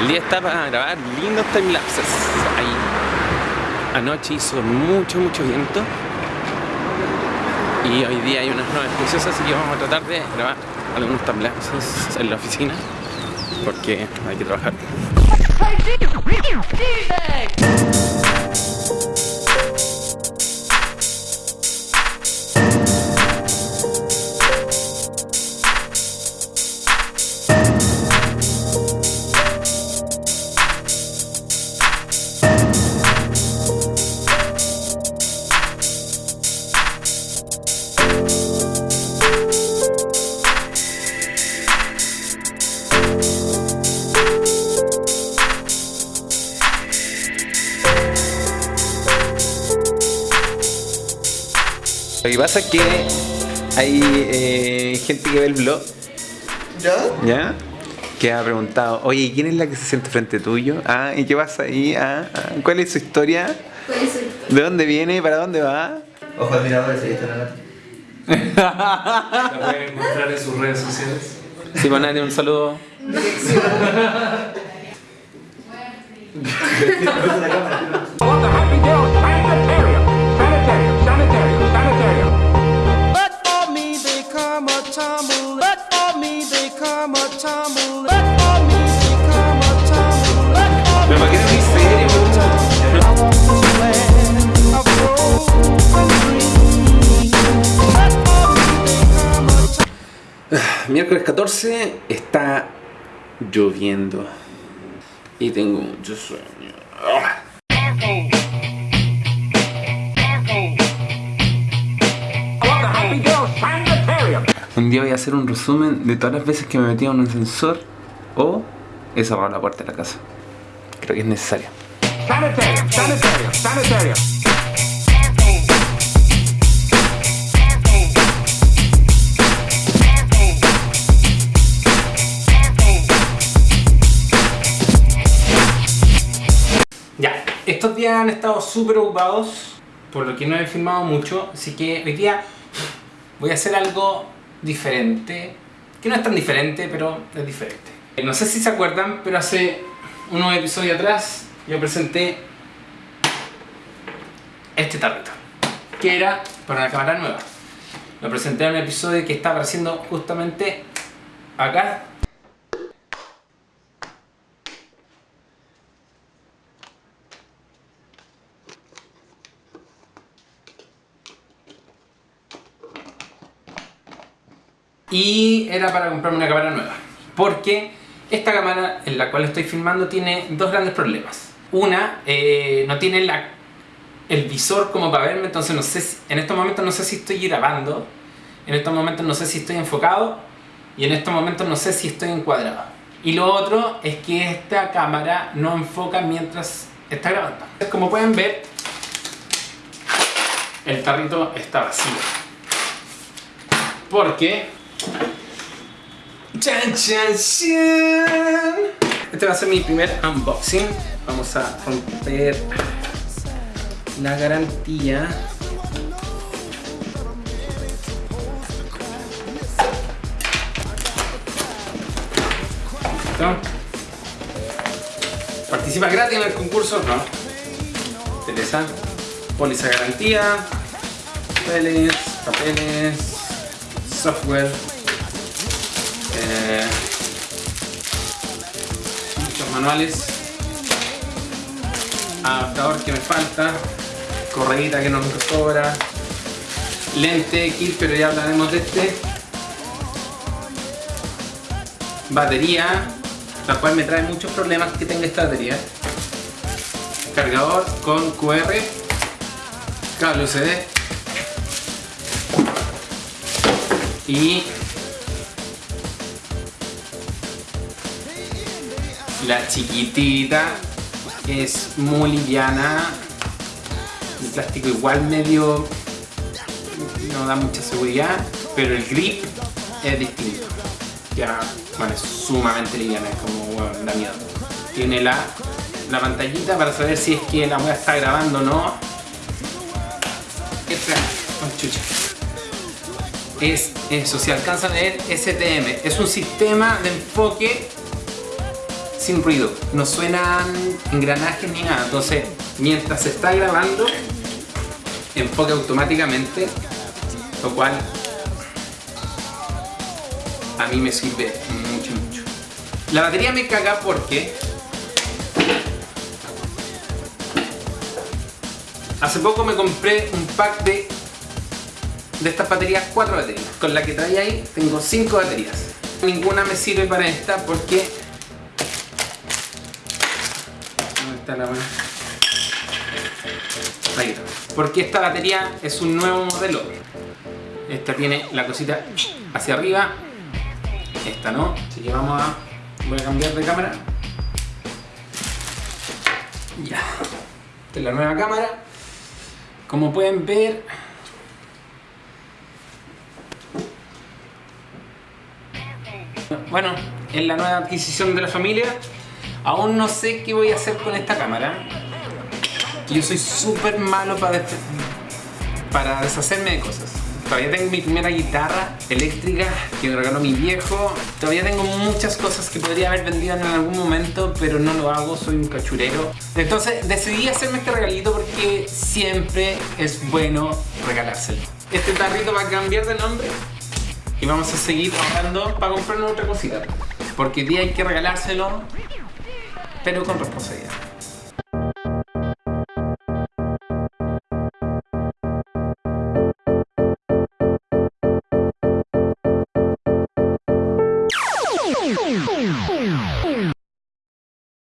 El día está para grabar lindos timelapses. Ahí. Anoche hizo mucho, mucho viento. Y hoy día hay unas nubes preciosas, así que vamos a tratar de grabar algunos timelapses en la oficina. Porque hay que trabajar. Lo que pasa es que hay eh, gente que ve el blog, ¿Ya? ¿ya? Que ha preguntado, oye, ¿quién es la que se siente frente tuyo? Ah, ¿y qué pasa ahí? Ah, ah, ¿Cuál es su historia? ¿Cuál es su historia? ¿De dónde viene? ¿Para dónde va? Ojo admiradores, ahí está la nota. La pueden encontrar en sus redes sociales. Sí, pues nadie, un saludo. But Miércoles 14 está lloviendo. Y tengo mucho sueño. Un día voy a hacer un resumen de todas las veces que me metí en un ascensor o he cerrado la puerta de la casa. Creo que es necesario. Sanitarium, sanitarium, sanitarium. Días han estado súper ocupados, por lo que no he filmado mucho, así que hoy día voy a hacer algo diferente, que no es tan diferente, pero es diferente. No sé si se acuerdan, pero hace unos episodios atrás yo presenté este tarrito, que era para una cámara nueva. Lo presenté en un episodio que está apareciendo justamente acá y era para comprarme una cámara nueva. Porque esta cámara en la cual estoy filmando tiene dos grandes problemas. Una, eh, no tiene la, el visor como para verme entonces no sé si- en estos momentos no sé si estoy grabando en estos momentos no sé si estoy enfocado y en estos momentos no sé si estoy encuadrado. Y lo otro es que esta cámara no enfoca mientras está grabando. Como pueden ver el tarrito está vacío. Porque Chan, chan, chan. Este va a ser mi primer unboxing. Vamos a romper la garantía. ¿Participa gratis en el concurso? No. Teresa. Póliza garantía. Papeles, papeles, software. Eh, muchos manuales adaptador que me falta correíta que no me sobra lente kit pero ya hablaremos de este batería la cual me trae muchos problemas que tenga esta batería cargador con QR cable USB y la chiquitita es muy liviana el plástico igual medio no da mucha seguridad pero el grip es distinto. Ya bueno es sumamente liviana es como bueno, da miedo. Tiene la, la pantallita para saber si es que la wea está grabando o no. Esta oh, chucha. Es eso si alcanzan a ver STM es un sistema de enfoque sin ruido, no suenan engranajes ni nada. Entonces, mientras se está grabando, enfoca automáticamente, lo cual a mí me sirve mucho, mucho. La batería me caga porque hace poco me compré un pack de de estas baterías, cuatro baterías. Con la que trae ahí tengo cinco baterías. Ninguna me sirve para esta porque... ¿Dónde está la mano? Ahí está. Porque esta batería es un nuevo modelo. Esta tiene la cosita hacia arriba. Esta no. Así que vamos a... Voy a cambiar de cámara. Ya. Esta es la nueva cámara. Como pueden ver, Bueno, es la nueva adquisición de la familia. Aún no sé qué voy a hacer con esta cámara. Yo soy súper malo para, para deshacerme de cosas. Todavía tengo mi primera guitarra eléctrica que me regaló mi viejo. Todavía tengo muchas cosas que podría haber vendido en algún momento, pero no lo hago, soy un cachurero. Entonces decidí hacerme este regalito porque siempre es bueno regalárselo. Este tarrito va a cambiar de nombre y vamos a seguir ahorrando para comprarnos otra cosita. Porque hoy día hay que regalárselo, pero con responsabilidad.